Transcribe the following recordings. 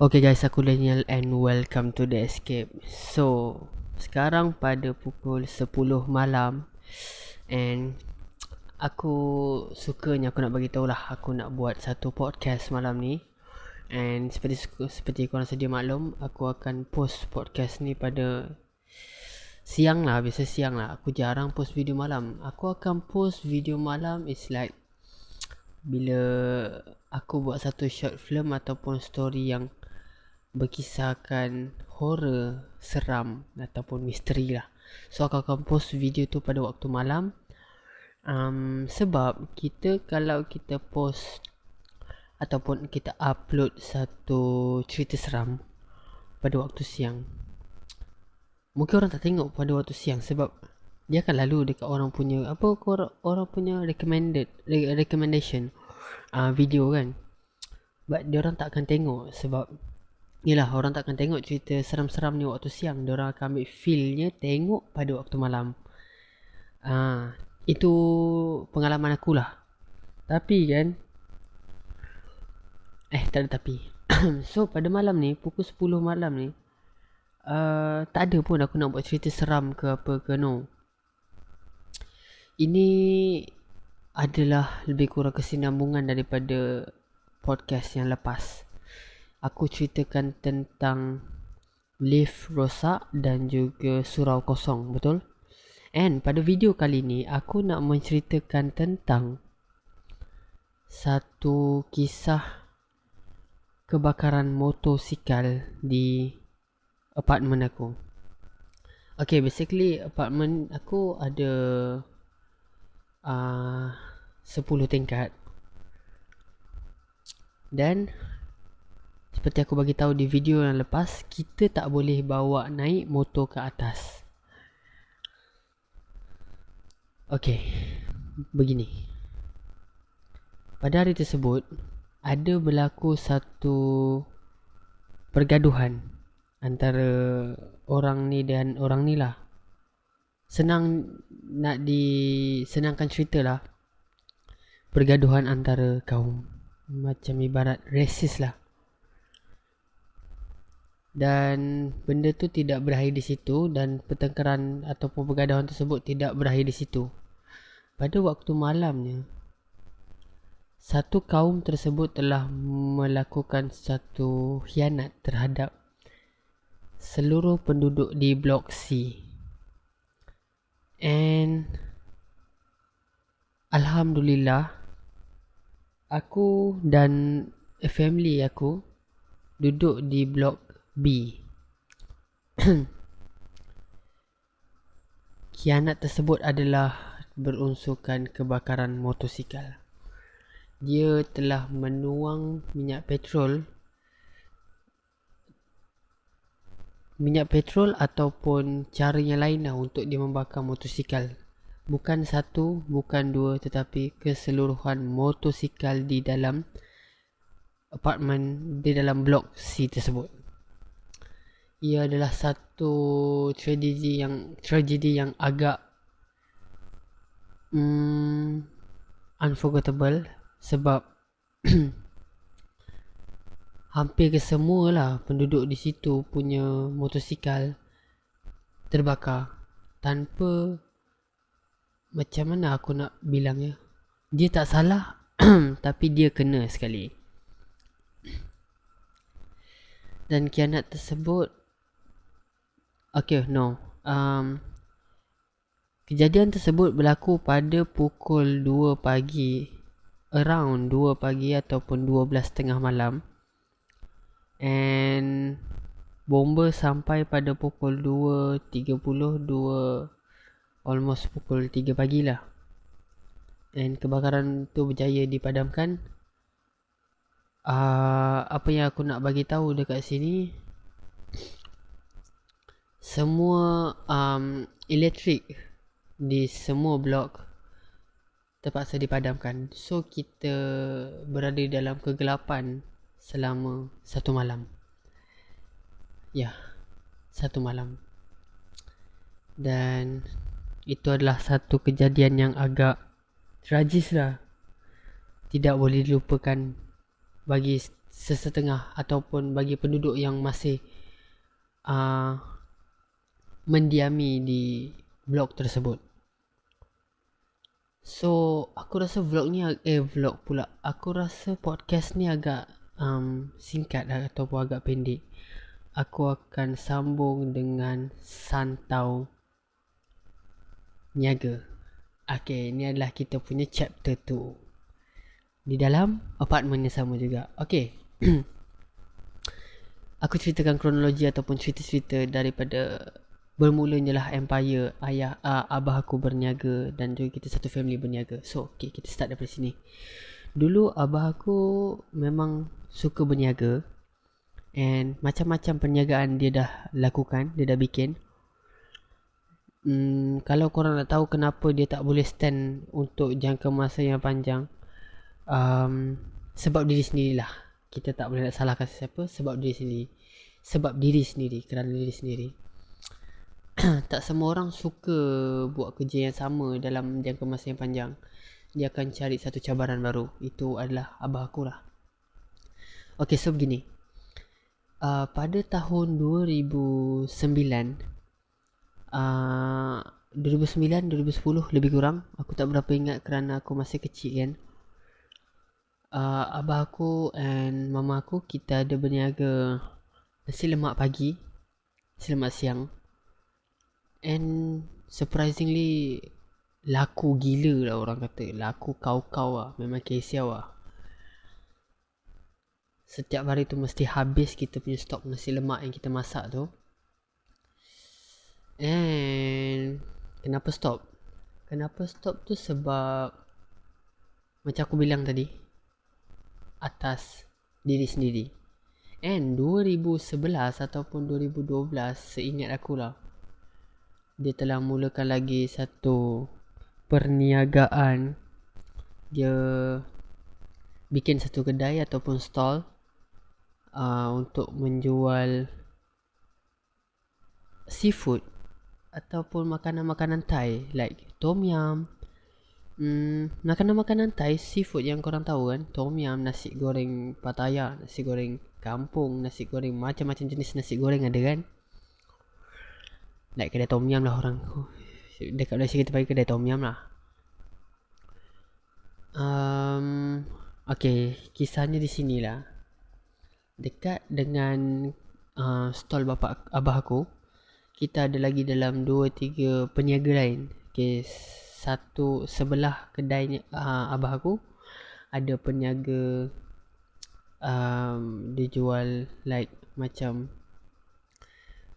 Okay guys, aku Daniel and welcome to The Escape. So, sekarang pada pukul 10 malam And aku sukanya aku nak bagi tahu lah Aku nak buat satu podcast malam ni. And seperti seperti korang sedia maklum Aku akan post podcast ni pada siang lah Biasa siang lah. Aku jarang post video malam. Aku akan post video malam is like Bila aku buat satu short film ataupun story yang berkisahkan horror, seram ataupun misteri lah. So aku akan post video tu pada waktu malam. Um, sebab kita kalau kita post ataupun kita upload satu cerita seram pada waktu siang. Mungkin orang tak tengok pada waktu siang sebab dia akan lalu dekat orang punya apa orang, orang punya recommended recommendation uh, video kan. But dia orang tak akan tengok sebab Yelah orang takkan tengok cerita seram-seram ni waktu siang. Dia orang akan ambil feelnya tengok pada waktu malam. Ha, Itu pengalaman aku lah. Tapi kan Eh tak ada tapi. So pada malam ni pukul 10 malam ni uh, Tak ada pun aku nak buat cerita seram ke apa ke no. Ini adalah lebih kurang kesinambungan daripada podcast yang lepas aku ceritakan tentang lift rosak dan juga surau kosong, betul? And pada video kali ni aku nak menceritakan tentang satu kisah kebakaran motosikal di apartmen aku. Okay, basically apartmen aku ada uh, 10 tingkat. Dan seperti aku bagi tahu di video yang lepas, kita tak boleh bawa naik motor ke atas. Okey. Begini. Pada hari tersebut, ada berlaku satu pergaduhan antara orang ni dan orang ni lah. Senang nak disenangkan cerita lah. Pergaduhan antara kaum. Macam ibarat resis lah dan benda tu tidak berakhir di situ dan pertengkaran ataupun pergaduhan tersebut tidak berakhir di situ. Pada waktu malamnya, satu kaum tersebut telah melakukan satu hianat terhadap seluruh penduduk di blok C. And Alhamdulillah, aku dan family aku duduk di blok B. Kianat tersebut adalah berunsurkan kebakaran motosikal. Dia telah menuang minyak petrol Minyak petrol ataupun cara yang lain lah untuk dia membakar motosikal. Bukan satu, bukan dua tetapi keseluruhan motosikal di dalam apartmen di dalam blok C tersebut ia adalah satu tragedi yang tragedi yang agak um, unforgettable sebab hampir kesemualah penduduk di situ punya motosikal terbakar. Tanpa macam mana aku nak bilangnya dia tak salah tapi dia kena sekali. Dan kianat tersebut Okay, no. Um, kejadian tersebut berlaku pada pukul 2 pagi. Around 2 pagi ataupun 12 tengah malam. And bomba sampai pada pukul 2.30, 2 almost pukul 3 pagi lah. And kebakaran tu berjaya dipadamkan. Uh, apa yang aku nak bagi tahu dekat sini semua um, elektrik di semua blok terpaksa dipadamkan. So kita berada dalam kegelapan selama satu malam. Ya, satu malam. Dan itu adalah satu kejadian yang agak tragis lah. Tidak boleh dilupakan bagi sesetengah ataupun bagi penduduk yang masih uh, mendiami di blok tersebut. So, aku rasa vlog ni eh vlog pula. Aku rasa podcast ni agak um, singkat ataupun agak pendek. Aku akan sambung dengan santau niaga. Okay, ini adalah kita punya chapter 2. Di dalam apartmen yang sama juga. Okay. aku ceritakan kronologi ataupun cerita-cerita daripada bermulanya lah empire ayah uh, abah aku berniaga dan juga kita satu family berniaga. So, okay, kita start daripada sini. Dulu abah aku memang suka berniaga and macam-macam perniagaan dia dah lakukan, dia dah bikin. Hmm, kalau korang nak tahu kenapa dia tak boleh stand untuk jangka masa yang panjang, um, sebab diri sendirilah. Kita tak boleh nak salahkan siapa sebab diri sendiri. Sebab diri sendiri, kerana diri sendiri. tak semua orang suka buat kerja yang sama dalam jangka masa yang panjang. Dia akan cari satu cabaran baru. Itu adalah abah aku lah. Okay, so begini. Uh, pada tahun 2009, uh, 2009, 2010 lebih kurang. Aku tak berapa ingat kerana aku masih kecil kan. Uh, abah aku and mama aku, kita ada berniaga nasi lemak pagi, nasi lemak siang. And surprisingly Laku gila lah orang kata. Laku kau-kau lah. Memang kesiau lah. Setiap hari tu mesti habis kita punya stok nasi lemak yang kita masak tu. And Kenapa stop? Kenapa stop tu sebab Macam aku bilang tadi Atas diri sendiri. And 2011 ataupun 2012 Seingat aku lah dia telah mulakan lagi satu perniagaan. Dia bikin satu kedai ataupun stall uh, untuk menjual seafood ataupun makanan-makanan Thai like tom yum. Hmm, makanan-makanan Thai seafood yang korang tahu kan? Tom yum nasi goreng Pattaya nasi goreng kampung nasi goreng macam-macam jenis nasi goreng ada kan Like kedai tom yum lah orang. Dekat Malaysia kita panggil kedai tom yum lah. Um, Okay Kisahnya di sini lah. Dekat dengan uh, Stall bapa abah aku Kita ada lagi dalam 2-3 peniaga lain. Okay Satu sebelah kedai uh, abah aku Ada peniaga um, Dia jual Like Macam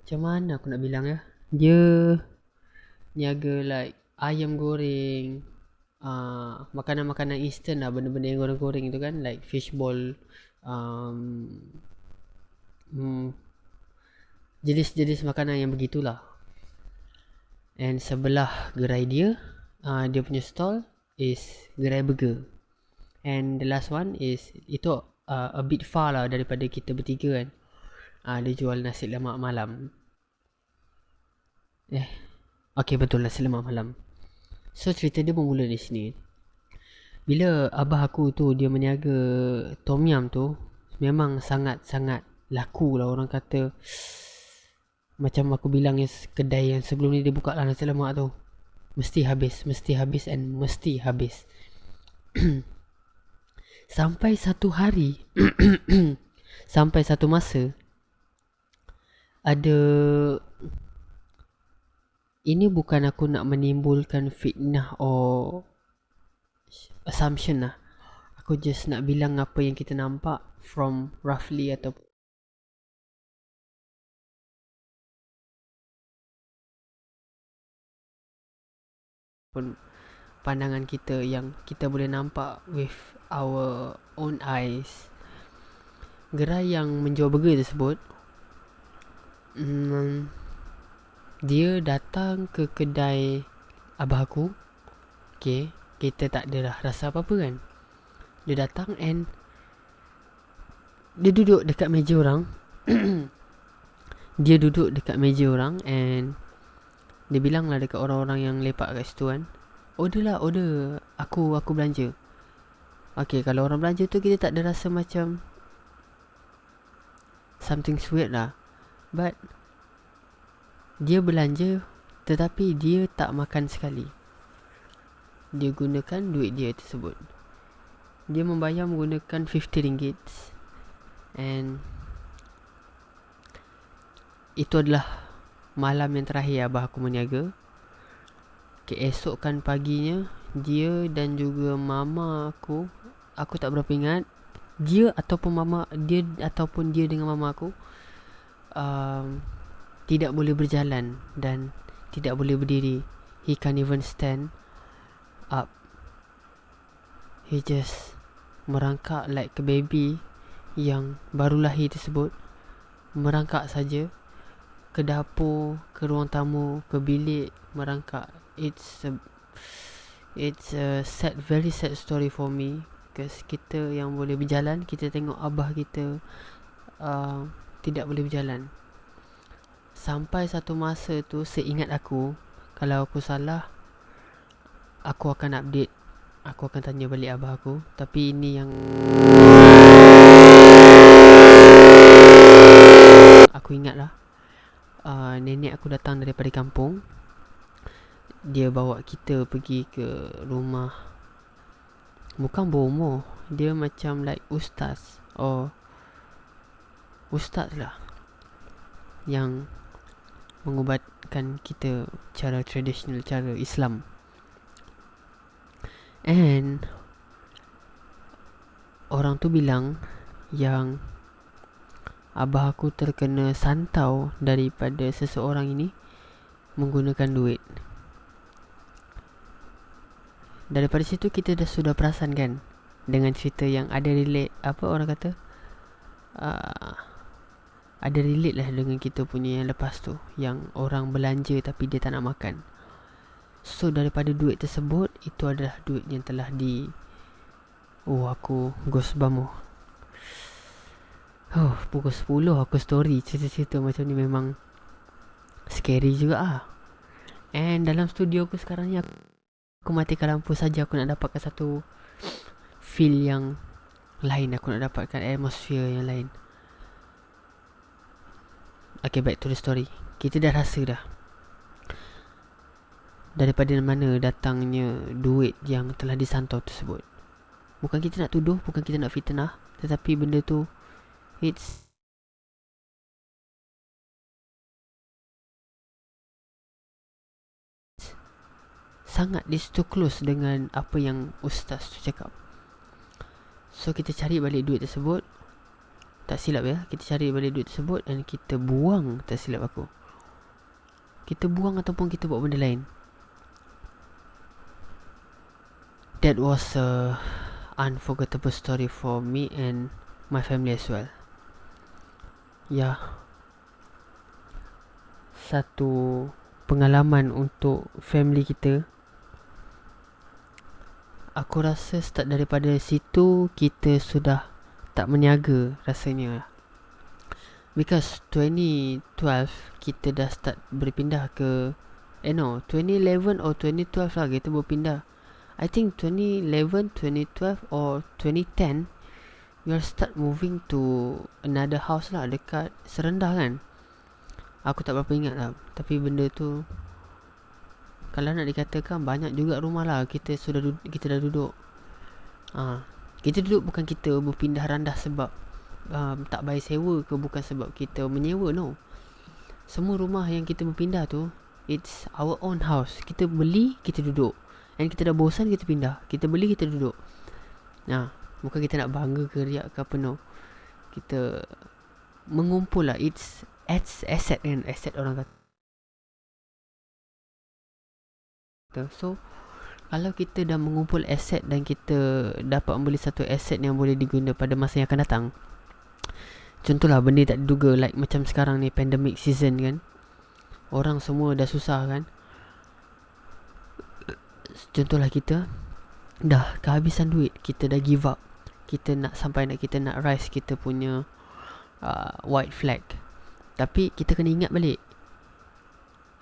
Macam mana aku nak bilang ya dia niaga like ayam goreng uh, makanan-makanan instant lah benda-benda yang goreng-goreng itu kan like fishball um, hmm, jenis-jenis makanan yang begitulah. And sebelah gerai dia uh, dia punya stall is gerai burger. And the last one is itu uh, a bit far lah daripada kita bertiga kan. Uh, dia jual nasi lemak malam Eh Okay betul lah. Selamat malam. So cerita dia bermula di sini. Bila abah aku tu dia meniaga Tom Yum tu Memang sangat-sangat laku lah orang kata. Macam aku bilang yang kedai yang sebelum ni dia buka lah nasi lemak tu. Mesti habis, mesti habis and mesti habis. Sampai satu hari Sampai satu masa Ada ini bukan aku nak menimbulkan fitnah or assumption lah. Aku just nak bilang apa yang kita nampak from roughly atau pun pandangan kita yang kita boleh nampak with our own eyes. Gerai yang menjual burger tersebut hmm, dia datang ke kedai abah aku. Okay Kita tak ada rasa apa-apa kan? Dia datang and Dia duduk dekat meja orang. Dia duduk dekat meja orang And Dia bilang lah dekat orang-orang yang lepak kat situ kan. Order lah order. Aku aku belanja. Okay kalau orang belanja tu kita tak ada rasa macam something weird lah. But dia belanja tetapi dia tak makan sekali. Dia gunakan duit dia tersebut. Dia membayar menggunakan 50 ringgit. And itu adalah malam yang terakhir abah aku meniaga. Keesokan paginya dia dan juga mama aku aku tak berapa ingat. Dia ataupun mama dia ataupun dia dengan mama aku um, tidak boleh berjalan dan tidak boleh berdiri. He can't even stand up. He just merangkak like a baby yang baru lahir tersebut. Merangkak saja ke dapur ke ruang tamu ke bilik merangkak. It's a It's a sad, very sad story for me. Because kita yang boleh berjalan Kita tengok abah kita uh, Tidak boleh berjalan Sampai satu masa tu Seingat aku Kalau aku salah Aku akan update. Aku akan tanya balik abah aku. Tapi ini yang Aku ingat lah uh, Nenek aku datang daripada kampung. Dia bawa kita pergi ke rumah. Bukan bomo. Dia macam like ustaz. Or ustaz lah yang mengubatkan kita cara tradisional cara Islam. And orang tu bilang yang abah aku terkena santau daripada seseorang ini menggunakan duit. Daripada situ kita dah sudah perasan kan Dengan cerita yang ada relate Apa orang kata? Uh, Ada relate lah dengan kita punya yang lepas tu Yang orang belanja tapi dia tak nak makan. So daripada duit tersebut Itu adalah duit yang telah di Oh aku ghost bamo Oh pukul 10 aku story cerita-cerita macam ni memang Scary juga ah. And dalam studio aku sekarang ni aku aku matikan lampu saja aku nak dapatkan satu feel yang lain aku nak dapatkan atmosphere yang lain Okay back to the story Kita dah rasa dah Daripada mana datangnya duit yang telah disantau tersebut Bukan kita nak tuduh, bukan kita nak fitnah Tetapi benda tu It's sangat dia too close dengan apa yang ustaz tu cakap. So kita cari balik duit tersebut. Tak silap ya, kita cari balik duit tersebut dan kita buang tak silap aku. Kita buang ataupun kita buat benda lain. That was a unforgettable story for me and my family as well. Ya. Satu pengalaman untuk family kita Aku rasa start daripada situ Kita sudah tak meniaga rasanya. Because 2012 kita dah start berpindah ke Eh no 2011 or 2012 lah kita berpindah. I think 2011, 2012 or 2010 We are start moving to another house lah dekat Serendah kan. Aku tak berapa ingat lah Tapi benda tu kalau nak dikatakan banyak juga rumah lah kita sudah kita dah duduk. Ha, kita duduk bukan kita berpindah randah sebab um, tak bayar sewa ke bukan sebab kita menyewa no. Semua rumah yang kita berpindah tu it's our own house. Kita beli, kita duduk. Dan kita dah bosan kita pindah. Kita beli, kita duduk. Nah, bukan kita nak bangga ke riak ke apa no. Kita mengumpul lah. It's, it's asset kan. Asset orang kata. So Kalau kita dah mengumpul aset Dan kita dapat membeli satu aset Yang boleh diguna pada masa yang akan datang. Contohlah benda tak diduga Like macam sekarang ni pandemic season kan. Orang semua dah susah kan. Contohlah kita Dah kehabisan duit Kita dah give up. Kita nak sampai nak kita nak rise Kita punya uh, White flag. Tapi kita kena ingat balik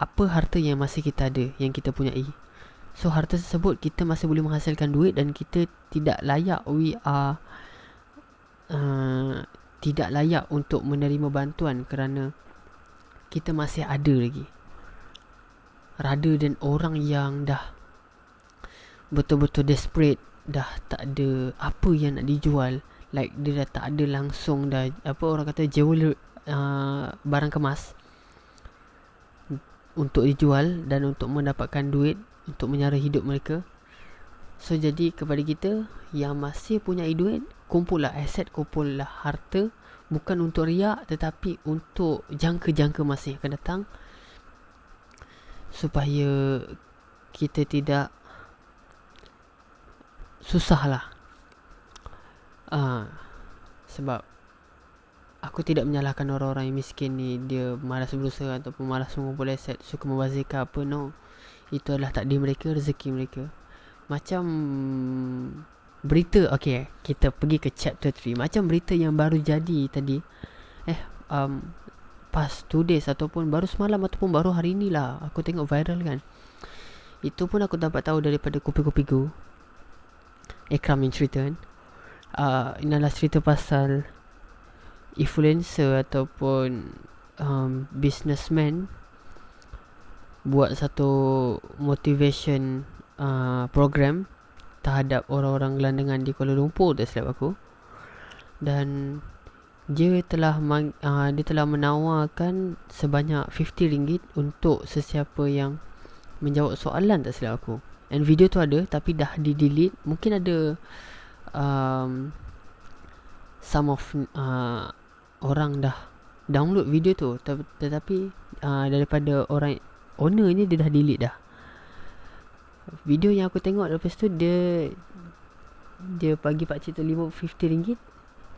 apa harta yang masih kita ada yang kita punyai so harta tersebut kita masih boleh menghasilkan duit dan kita tidak layak we are uh, tidak layak untuk menerima bantuan kerana kita masih ada lagi. Rather than orang yang dah betul-betul desperate dah tak ada apa yang nak dijual like dia dah tak ada langsung dah apa orang kata jual uh, barang kemas untuk dijual dan untuk mendapatkan duit untuk menyara hidup mereka. So jadi kepada kita yang masih punya duit kumpullah aset kumpullah harta. Bukan untuk riak tetapi untuk jangka-jangka masa yang akan datang. Supaya kita tidak susah lah. Uh, sebab aku tidak menyalahkan orang-orang yang miskin ni. Dia malas berusaha ataupun malas mengumpul aset suka membazirkan apa no itu adalah takdir mereka rezeki mereka. Macam berita okay kita pergi ke chapter 3 macam berita yang baru jadi tadi. Eh um, past 2 days ataupun baru semalam ataupun baru hari ni lah. Aku tengok viral kan. Itu pun aku dapat tahu daripada kopi-kopi go. Ikram yang cerita kan. Uh, Ini adalah cerita pasal Influencer ataupun um, Businessman Buat satu motivation uh, program Terhadap orang-orang gelandangan di Kuala Lumpur Tak silap aku. Dan dia telah uh, dia telah menawarkan sebanyak 50 ringgit untuk sesiapa yang menjawab soalan tak silap aku. And video tu ada Tapi dah di delete Mungkin ada um, Some of uh, Orang dah Download video tu. Tetapi uh, Daripada orang Owner ni dia dah delete dah. Video yang aku tengok Lepas tu dia Dia bagi pakcik tu 50 ringgit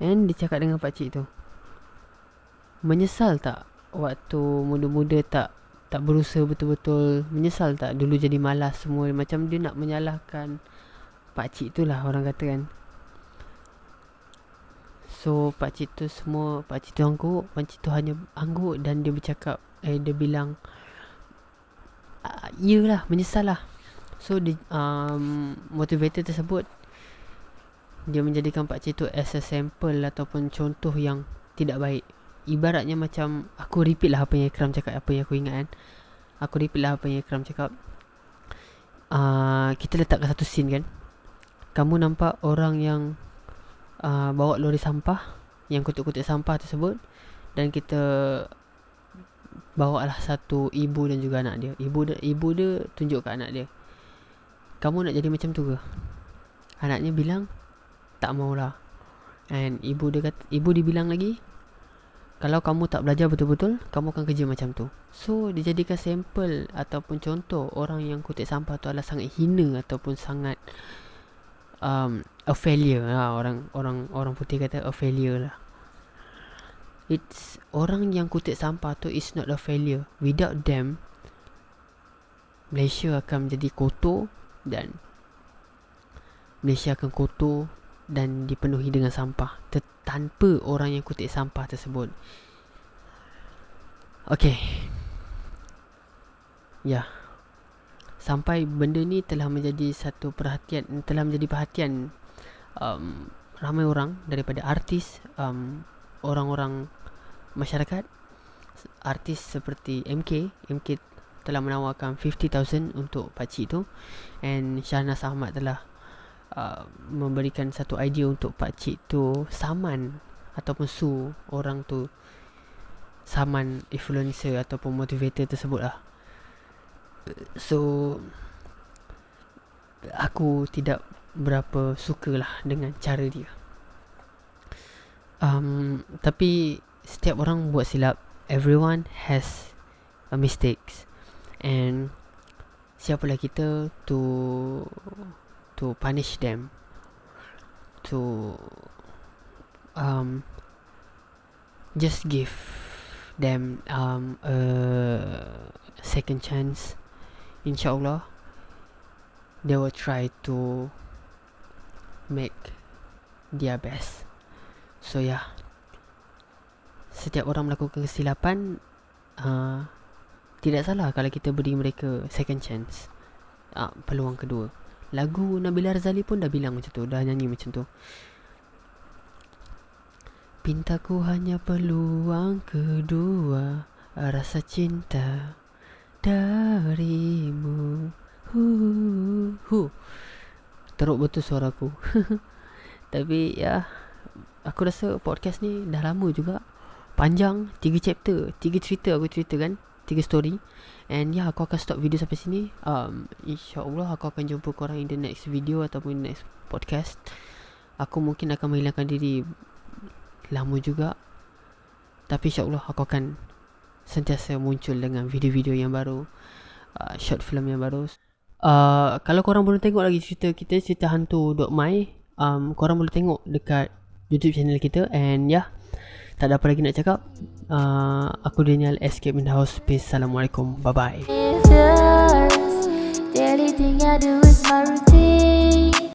And dia cakap dengan pakcik tu Menyesal tak Waktu muda-muda tak tak berusaha betul-betul? Menyesal tak dulu jadi malas semua? Macam dia nak menyalahkan pak cik tu lah orang kata kan. So pak cik tu semua pak cik tu angguk pak cik tu hanya angguk dan dia bercakap eh dia bilang ah, iyalah menyesal lah. So the um, motivator tersebut dia menjadikan pak cik tu as a sample ataupun contoh yang tidak baik. Ibaratnya macam Aku repeat lah apa yang Ikram cakap Apa yang aku ingat kan. Aku repeat lah apa yang Ikram cakap. Uh, Kita letakkan satu scene kan. Kamu nampak orang yang uh, Bawa lori sampah Yang kutuk-kutuk sampah tersebut Dan kita Bawa lah satu ibu dan juga anak dia. Ibu dia, ibu dia tunjuk ke anak dia. Kamu nak jadi macam tu ke? Anaknya bilang Tak maulah. And ibu dia kata Ibu dia bilang lagi kalau kamu tak belajar betul-betul Kamu akan kerja macam tu. So dijadikan sampel Ataupun contoh Orang yang kutip sampah tu adalah sangat hina Ataupun sangat um, A failure lah. Orang orang orang putih kata a failure lah It's Orang yang kutip sampah tu is not a failure Without them Malaysia akan menjadi kotor Dan Malaysia akan kotor dan dipenuhi dengan sampah tanpa orang yang kutip sampah tersebut. Okey. Ya. Sampai benda ni telah menjadi satu perhatian telah menjadi perhatian um, ramai orang daripada artis um, orang-orang masyarakat artis seperti MK MK telah menawarkan 50,000 untuk pakcik tu and Shahnaz Ahmad telah Uh, memberikan satu idea untuk pak cik tu saman ataupun su orang tu. Saman influencer ataupun motivator tersebut lah. So aku tidak berapa suka lah dengan cara dia um, tapi setiap orang buat silap everyone has a mistakes. And siapalah kita to to punish them? To um just give them um a second chance insyaallah they will try to make their best so yeah setiap orang melakukan kesilapan uh, tidak salah kalau kita beri mereka second chance. Uh, peluang kedua. Lagu Nabila Razali pun dah bilang macam tu Dah nyanyi macam tu. Pintaku hanya peluang kedua Rasa cinta darimu. Hu, hu. Teruk betul suaraku Tapi ya Aku rasa podcast ni dah lama juga. Panjang Tiga chapter Tiga cerita aku cerita kan Tiga story. And yeah, aku akan stop video sampai sini. Um, InsyaAllah aku akan jumpa korang in the next video Ataupun next podcast. Aku mungkin akan menghilangkan diri lama juga. Tapi insyaAllah aku akan Sentiasa muncul dengan video-video yang baru uh, Short film yang baru. Uh, Kalau korang belum tengok lagi cerita kita Cerita hantu.my um, Korang boleh tengok dekat YouTube channel kita And yeah, Tak ada apa lagi nak cakap. Uh, Aku Daniel Escape in the House. Peace. Assalamualaikum. Bye-bye. The